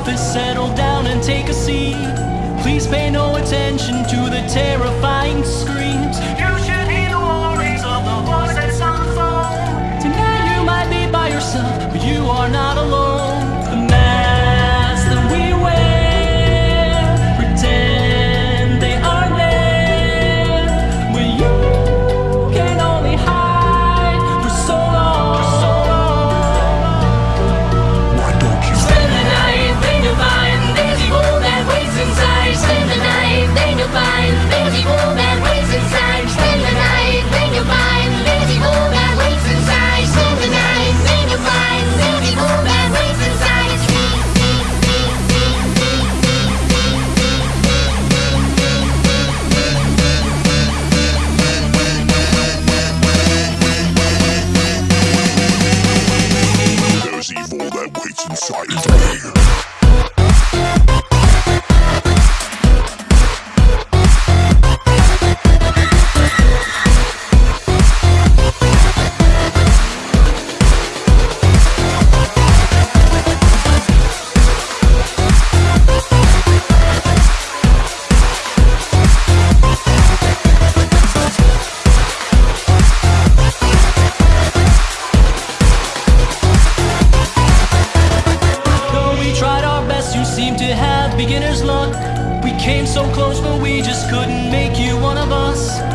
office, settle down and take a seat. Please pay no attention to the scream. came so close, but we just couldn't make you one of us.